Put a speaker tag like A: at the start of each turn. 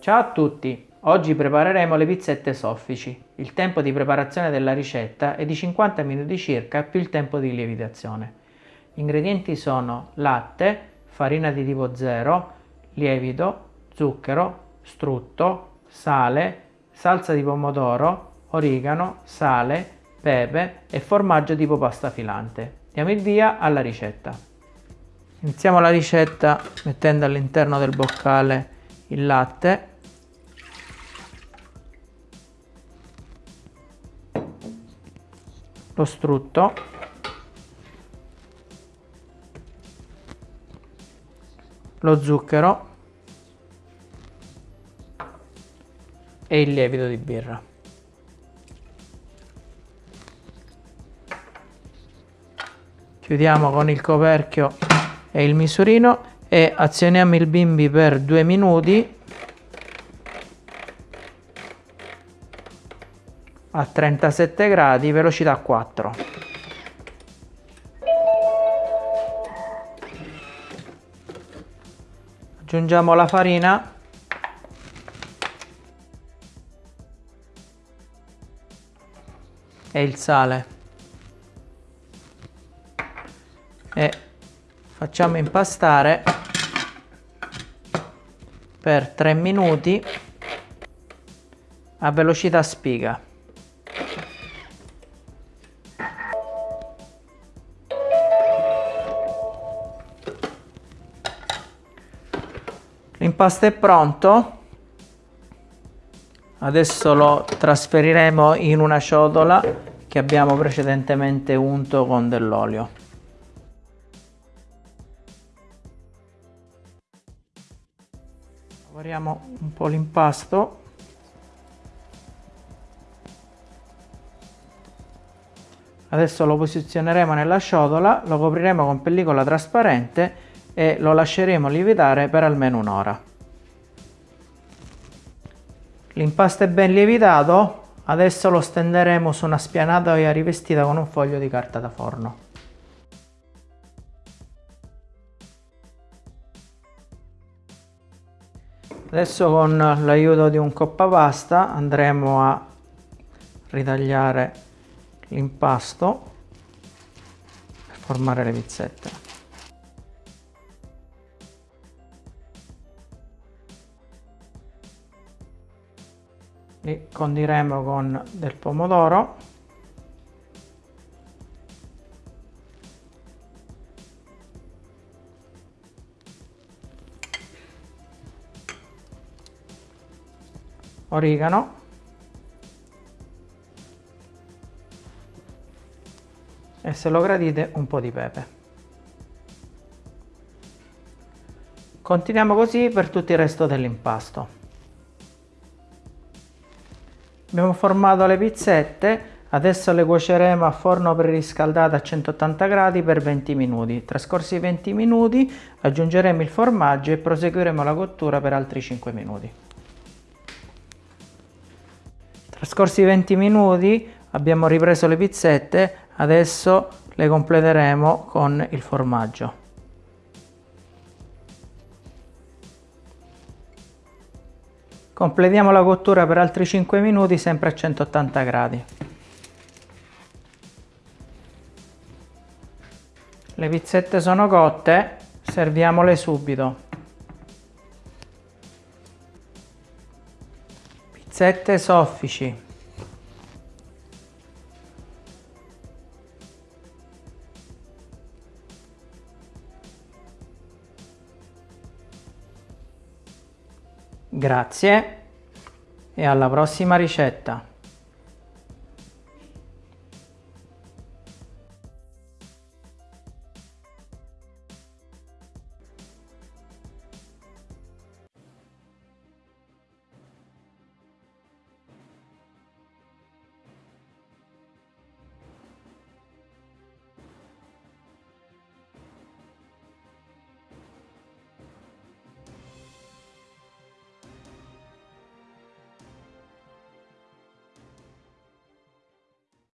A: Ciao a tutti! Oggi prepareremo le pizzette soffici. Il tempo di preparazione della ricetta è di 50 minuti circa più il tempo di lievitazione. Gli ingredienti sono latte, farina di tipo 0, lievito, zucchero, strutto, sale, salsa di pomodoro, origano, sale, pepe e formaggio tipo pasta filante. Diamo il via alla ricetta. Iniziamo la ricetta mettendo all'interno del boccale il latte lo strutto lo zucchero. E il lievito di birra. Chiudiamo con il coperchio e il misurino e azioniamo il bimbi per due minuti a 37 gradi velocità 4 aggiungiamo la farina. E il sale. E facciamo impastare per 3 minuti a velocità spiga L'impasto è pronto. Adesso lo trasferiremo in una ciotola che abbiamo precedentemente unto con dell'olio. Lavoriamo un po' l'impasto. Adesso lo posizioneremo nella ciotola, lo copriremo con pellicola trasparente e lo lasceremo lievitare per almeno un'ora. L'impasto è ben lievitato, adesso lo stenderemo su una spianatoia rivestita con un foglio di carta da forno. Adesso con l'aiuto di un coppapasta andremo a ritagliare l'impasto per formare le pizzette. Li condiremo con del pomodoro. Origano. E se lo gradite un po' di pepe. Continuiamo così per tutto il resto dell'impasto Abbiamo formato le pizzette, adesso le cuoceremo a forno preriscaldato a 180 gradi per 20 minuti. Trascorsi i 20 minuti aggiungeremo il formaggio e proseguiremo la cottura per altri 5 minuti. Trascorsi i 20 minuti abbiamo ripreso le pizzette, adesso le completeremo con il formaggio. Completiamo la cottura per altri 5 minuti sempre a 180 gradi. Le pizzette sono cotte, serviamole subito. Pizzette soffici. Grazie e alla prossima ricetta.